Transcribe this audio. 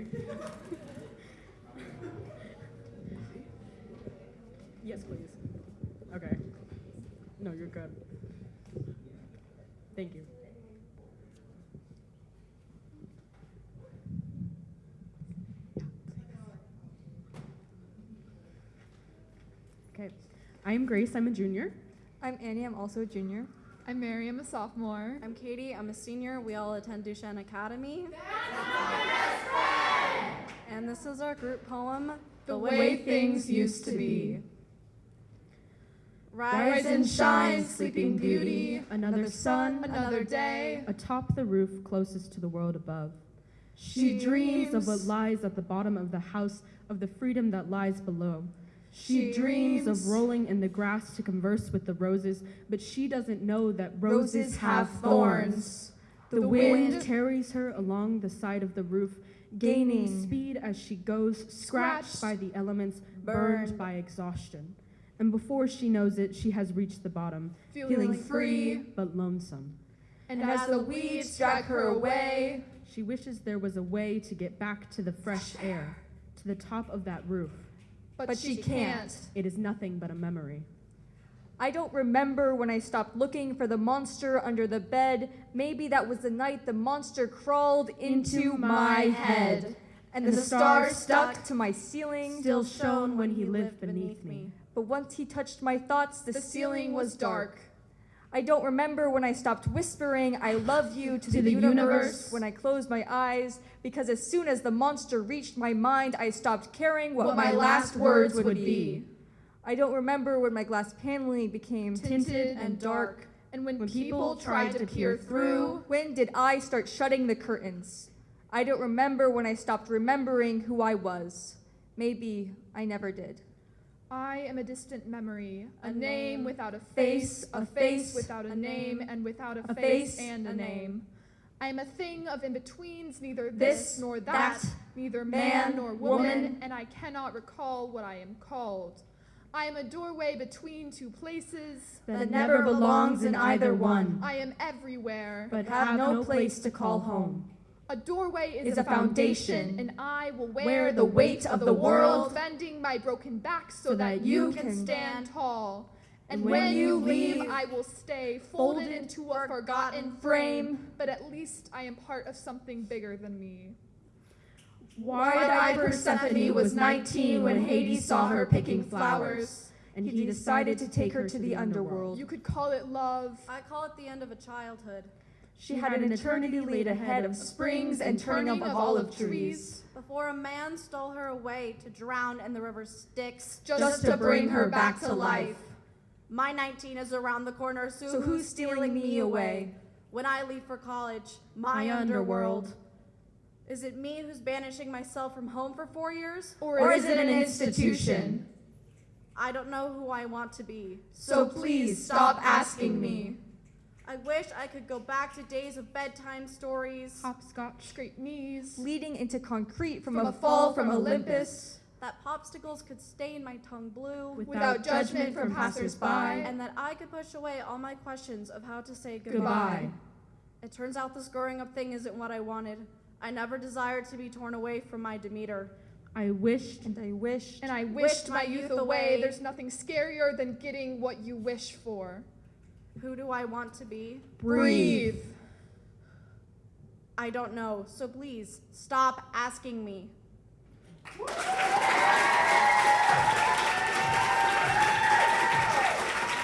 sorry. yes, please. Okay. No, you're good. Thank you. Okay. I am Grace. I'm a junior. I'm Annie. I'm also a junior. I'm Mary. I'm a sophomore. I'm Katie. I'm a senior. We all attend Duchesne Academy. And this is our group poem, The way things used to be. Rise and shine, sleeping beauty. Another sun Another day. atop the roof closest to the world above. She dreams of what lies at the bottom of the house, of the freedom that lies below. She, dreams of rolling in the grass to converse with the roses, but she doesn't know that roses, have thorns. The, wind- carries her along the side of the roof, gaining speed as she goes, scratched by the elements, burned Burned. by exhaustion. And before she knows it, she has reached the bottom, Feeling free. but lonesome. And as the weeds drag her away, She wishes there was a way to get back to the fresh air, to the top of that roof. but, But she she can't. It is nothing but a memory. I don't remember when I stopped looking for the monster under the bed. Maybe that was the night the monster crawled into my head. And the stars stuck to my ceiling. Still shone when he lived beneath me. But once he touched my thoughts, the, The ceiling was dark. I don't remember when I stopped whispering, I love you to, To the, the universe, universe. when I closed my eyes, because as soon as the monster reached my mind, I stopped caring what, my, last words would be. I don't remember when my glass paneling became Tinted and dark. And when, people tried to peer through, When did I start shutting the curtains? I don't remember when I stopped remembering who I was. Maybe I never did. I am a distant memory, a, A name name, without a face, a face, without a a name, name, and without a, a face, face, and a name. name. I am a thing of in betweens, neither This, this nor that, that, neither man, man nor woman. woman, and I cannot recall what I am called. I am a doorway between two places. That never belongs in either one, I am everywhere. but have no place to call home. A doorway is, Is a foundation, and I will wear, wear the the weight weight of of the the world, world, bending my broken back so, so that that you you can can stand stand. tall. And when when you you leave, leave, I will stay folded folded into a forgotten forgotten frame, but at least I am part of something bigger than me. Wide-eyed Persephone was 19 when Hades saw her picking flowers, and he decided to take her to the underworld. You could call it love. I call it the end of a childhood. She had an eternity laid ahead of springs and turning up of olive trees. Before a man stole her away to drown in the river Styx. Just, Just to bring her back to life. My 19 is around the corner, so, So who's stealing me away? When I leave for college, my, My underworld. Is it me who's banishing myself from home for four years? Or, Or is it an institution? I don't know who I want to be. So please stop asking me. I wish I could go back to days of bedtime stories. Hopscotch. Scrape knees. Leading into concrete from, From a fall from Olympus. That popsicles could stain my tongue blue. With- Without judgment from passersby. and that I could push away all my questions of how to say goodbye. Goodbye. It turns out this growing up thing isn't what I wanted. I never desired to be torn away from my Demeter. I wished And I wished. And I Wished wished my my youth youth away. away. There's nothing scarier than getting what you wish for. Who do I want to be? Breathe. I don't know, so please stop asking me.